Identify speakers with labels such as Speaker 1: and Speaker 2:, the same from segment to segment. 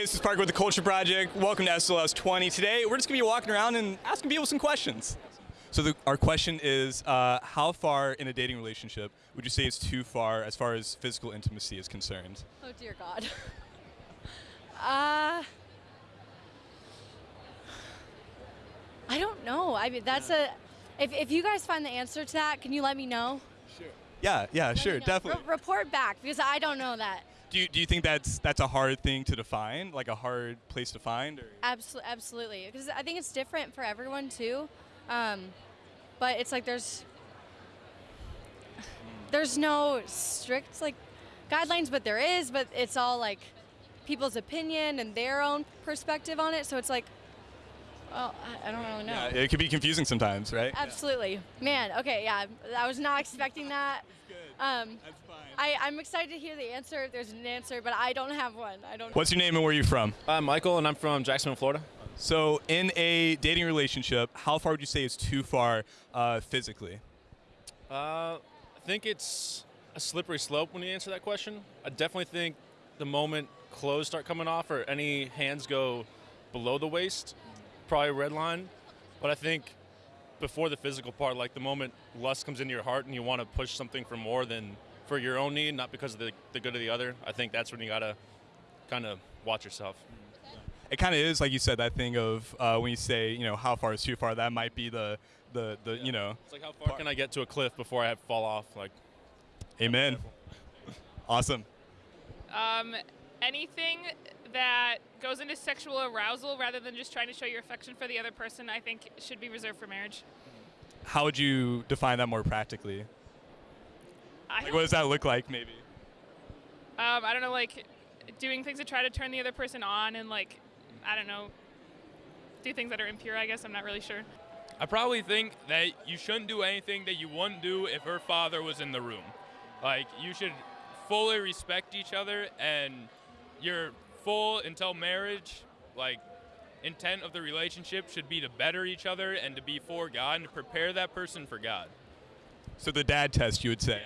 Speaker 1: Hey, this is Parker with the Culture Project. Welcome to SLS 20. Today, we're just gonna be walking around and asking people some questions. So the, our question is, uh, how far in a dating relationship would you say is too far as far as physical intimacy is concerned?
Speaker 2: Oh dear God. uh, I don't know. I mean, that's a. If, if you guys find the answer to that, can you let me know? Sure.
Speaker 1: Yeah, yeah,
Speaker 2: Let
Speaker 1: sure, definitely.
Speaker 2: Re- report back because I don't know that.
Speaker 1: Do you, do you think that's that's a hard thing to define, like a hard place to find? Or?
Speaker 2: Absolutely, absolutely. Because I think it's different for everyone too. Um, but it's like there's there's no strict like guidelines, but there is. But it's all like people's opinion and their own perspective on it. So it's like, well, I, I don't really know.
Speaker 1: Yeah, it could be confusing sometimes, right?
Speaker 2: Absolutely, man. Okay, yeah, I was not expecting that. Um,
Speaker 1: That's fine.
Speaker 2: I, I'm excited to hear the answer if there's an answer, but I don't have one. I don't.
Speaker 1: What's your name and where are you from?
Speaker 3: I'm Michael, and I'm from Jacksonville, Florida.
Speaker 1: So, in a dating relationship, how far would you say is too far uh, physically?
Speaker 3: Uh, I think it's a slippery slope when you answer that question. I definitely think the moment clothes start coming off or any hands go below the waist, probably a red line. But I think before the physical part, like the moment lust comes into your heart and you want to push something for more than for your own need, not because of the, the good of the other, I think that's when you gotta kind of watch yourself.
Speaker 1: It kind of is, like you said, that thing of uh, when you say, you know, how far is too far. That might be the, the, the you know,
Speaker 3: It's like how far can I get to a cliff before I have fall off? Like,
Speaker 1: amen. Awesome.
Speaker 4: Um, anything that goes into sexual arousal rather than just trying to show your affection for the other person, I think should be reserved for marriage.
Speaker 1: How would you define that more practically? Like, what does that look like, maybe?
Speaker 4: um, I don't know, like doing things to try to turn the other person on and like, I don't know, do things that are impure. I guess I'm not really sure.
Speaker 5: I probably think that you shouldn't do anything that you wouldn't do if her father was in the room. Like, you should fully respect each other and your full until marriage, like, intent of the relationship should be to better each other and to be for God and to prepare that person for God.
Speaker 1: So the dad test, you would say.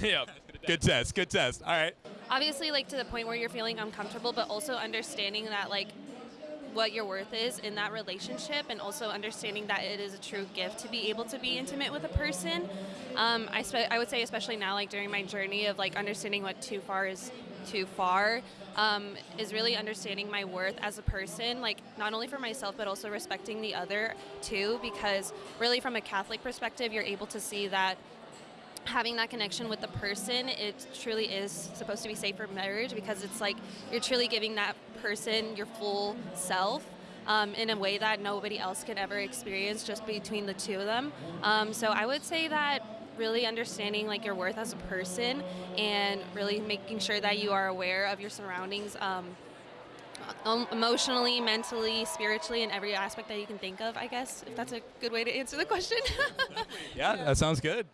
Speaker 5: yeah. yep.
Speaker 1: Good test. Good test. All right.
Speaker 6: obviously like to the point where you're feeling uncomfortable but also understanding that like what your worth is in that relationship and also understanding that it is a true gift to be able to be intimate with a person um, I, spe- I would say especially now like during my journey of like understanding what too far is too far um, is really understanding my worth as a person like not only for myself but also respecting the other too because really from a catholic perspective you're able to see that having that connection with the person it truly is supposed to be safe for marriage because it's like you're truly giving that person your full self um, in a way that nobody else can ever experience just between the two of them. Um, so i would say that really understanding like your worth as a person and really making sure that you are aware of your surroundings um, emotionally mentally spiritually in every aspect that you can think of i guess if that's a good way to answer the question
Speaker 1: Yeah, that sounds good.